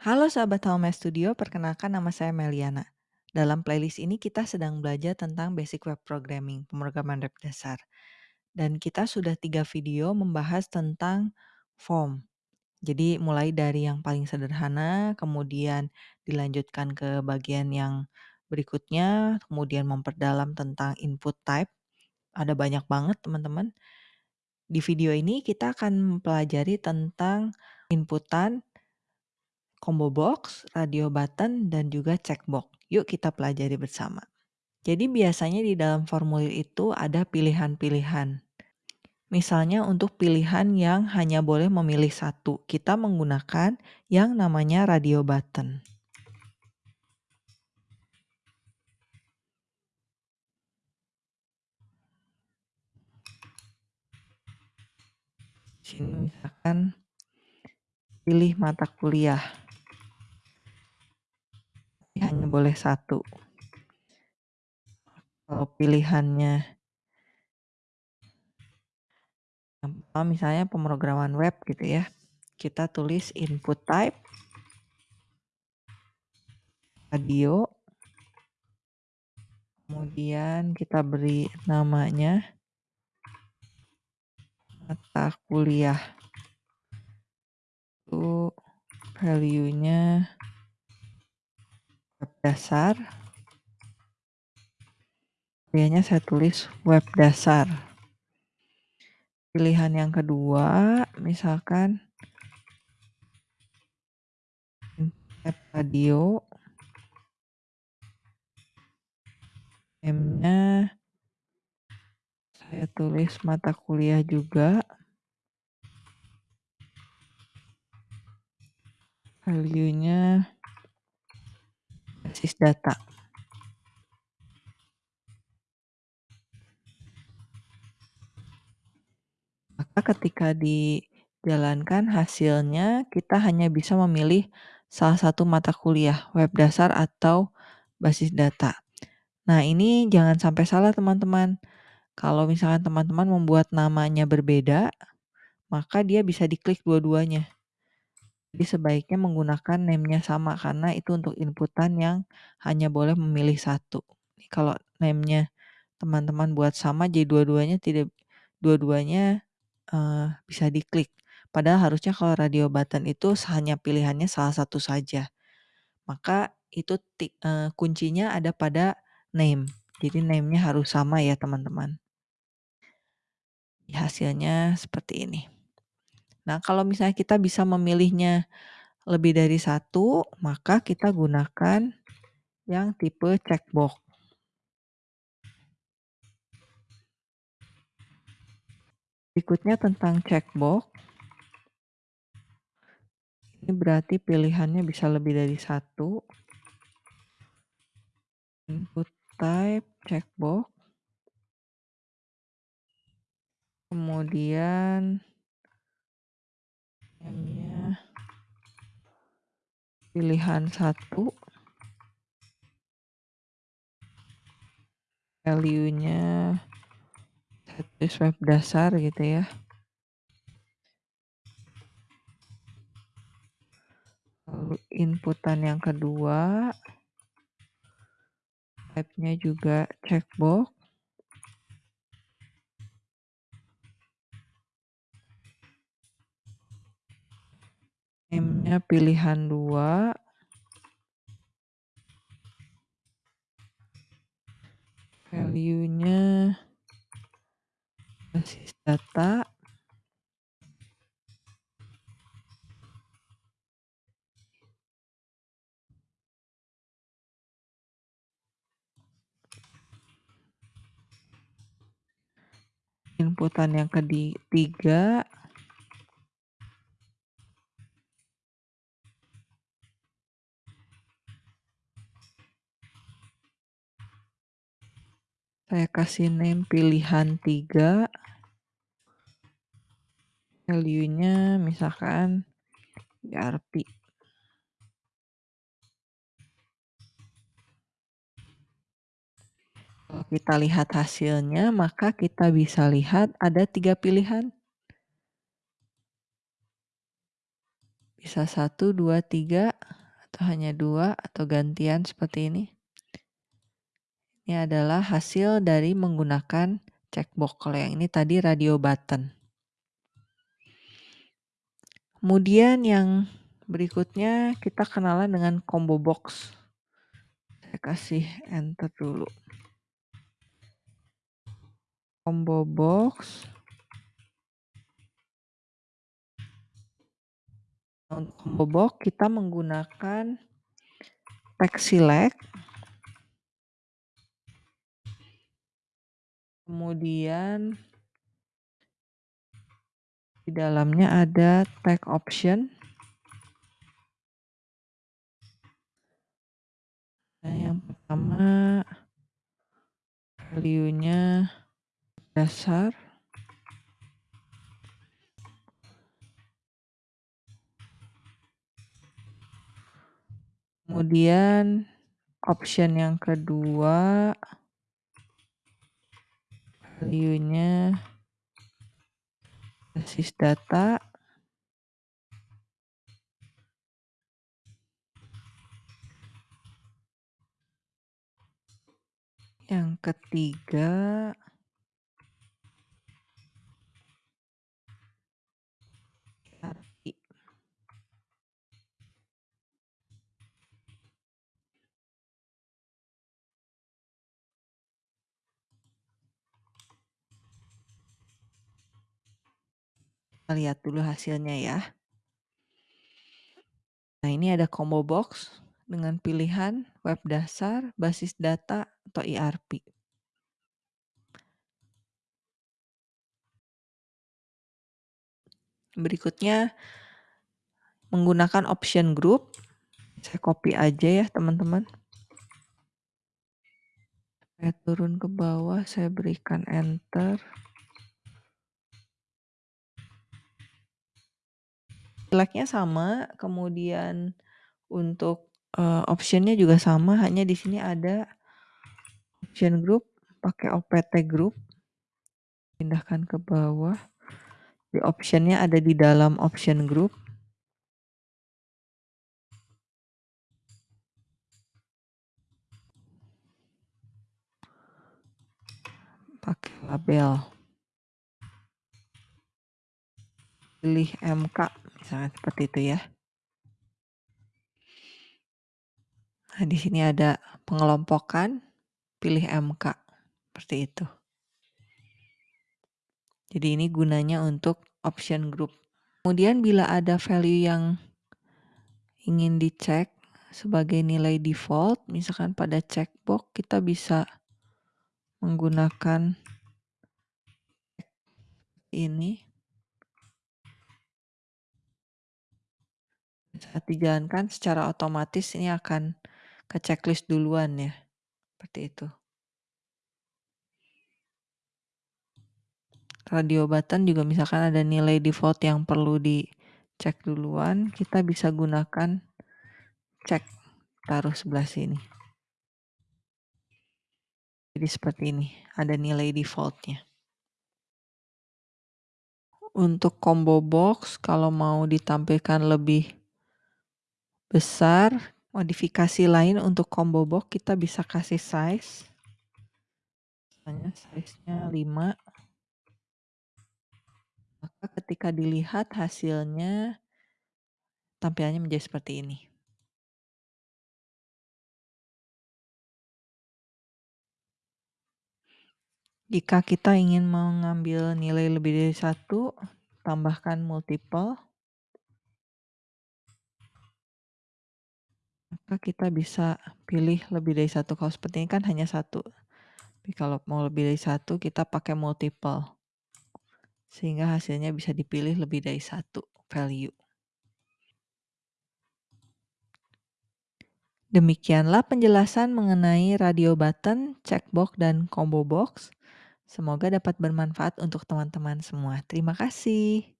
Halo sahabat Home Studio, perkenalkan nama saya Meliana. Dalam playlist ini kita sedang belajar tentang basic web programming, pemrograman web dasar. Dan kita sudah tiga video membahas tentang form. Jadi mulai dari yang paling sederhana, kemudian dilanjutkan ke bagian yang berikutnya, kemudian memperdalam tentang input type. Ada banyak banget teman-teman. Di video ini kita akan mempelajari tentang inputan, combo box, radio button, dan juga checkbox. Yuk kita pelajari bersama. Jadi biasanya di dalam formulir itu ada pilihan-pilihan. Misalnya untuk pilihan yang hanya boleh memilih satu, kita menggunakan yang namanya radio button. Sini misalkan pilih mata kuliah. Boleh satu. Kalau pilihannya misalnya pemrograman web gitu ya. Kita tulis input type radio kemudian kita beri namanya mata kuliah itu value-nya dasar. Biasanya saya tulis web dasar. Pilihan yang kedua misalkan radio. M-nya saya tulis mata kuliah juga. Value-nya basis data. Maka ketika dijalankan hasilnya kita hanya bisa memilih salah satu mata kuliah, web dasar atau basis data. Nah, ini jangan sampai salah teman-teman. Kalau misalkan teman-teman membuat namanya berbeda, maka dia bisa diklik dua-duanya. Jadi sebaiknya menggunakan name-nya sama karena itu untuk inputan yang hanya boleh memilih satu. Kalau name-nya teman-teman buat sama jadi dua-duanya tidak dua-duanya uh, bisa diklik. Padahal harusnya kalau radio button itu hanya pilihannya salah satu saja. Maka itu uh, kuncinya ada pada name. Jadi name-nya harus sama ya teman-teman. Hasilnya seperti ini. Nah kalau misalnya kita bisa memilihnya lebih dari satu, maka kita gunakan yang tipe checkbox. Berikutnya tentang checkbox. Ini berarti pilihannya bisa lebih dari satu. Input type checkbox. Kemudian pilihan satu. Value-nya web dasar gitu ya. Lalu inputan yang kedua. Type-nya juga checkbox. M-nya pilihan dua. Value-nya basis data. Inputan yang ketiga Saya kasih name pilihan 3. Value-nya misalkan ERP. Kita lihat hasilnya, maka kita bisa lihat ada tiga pilihan. Bisa 1, 2, 3, atau hanya 2, atau gantian seperti ini. Ini adalah hasil dari menggunakan checkbox. Kalau yang ini tadi radio button. Kemudian yang berikutnya kita kenalan dengan combo box. Saya kasih enter dulu. Combo box. Untuk combo box kita menggunakan text select. Kemudian di dalamnya ada tag option. Nah, yang pertama value-nya dasar. Kemudian option yang kedua value-nya basis data. Yang ketiga Lihat dulu hasilnya ya. Nah, ini ada combo box dengan pilihan web dasar, basis data, atau ERP. Berikutnya menggunakan option group. Saya copy aja ya, teman-teman. Saya turun ke bawah, saya berikan enter. Select-nya sama, kemudian untuk uh, option-nya juga sama, hanya di sini ada option group pakai opt group. Pindahkan ke bawah. Di option-nya ada di dalam option group. Pakai label. Pilih MK, misalnya seperti itu ya. Nah, di sini ada pengelompokan, pilih MK, seperti itu. Jadi ini gunanya untuk option group. Kemudian bila ada value yang ingin dicek sebagai nilai default, misalkan pada checkbox kita bisa menggunakan ini saat dijalankan secara otomatis ini akan ke checklist duluan ya. Seperti itu. Radio button juga misalkan ada nilai default yang perlu dicek duluan, kita bisa gunakan cek taruh sebelah sini. Jadi seperti ini, ada nilai defaultnya. Untuk combo box, kalau mau ditampilkan lebih besar, modifikasi lain untuk combo box kita bisa kasih size. Misalnya size-nya 5. Maka ketika dilihat hasilnya, tampilannya menjadi seperti ini. Jika kita ingin mengambil nilai lebih dari satu, tambahkan multiple. Maka kita bisa pilih lebih dari satu. Kalau seperti ini kan hanya satu. Tapi kalau mau lebih dari satu, kita pakai multiple. Sehingga hasilnya bisa dipilih lebih dari satu value. Demikianlah penjelasan mengenai radio button, checkbox, dan combo box. Semoga dapat bermanfaat untuk teman-teman semua. Terima kasih.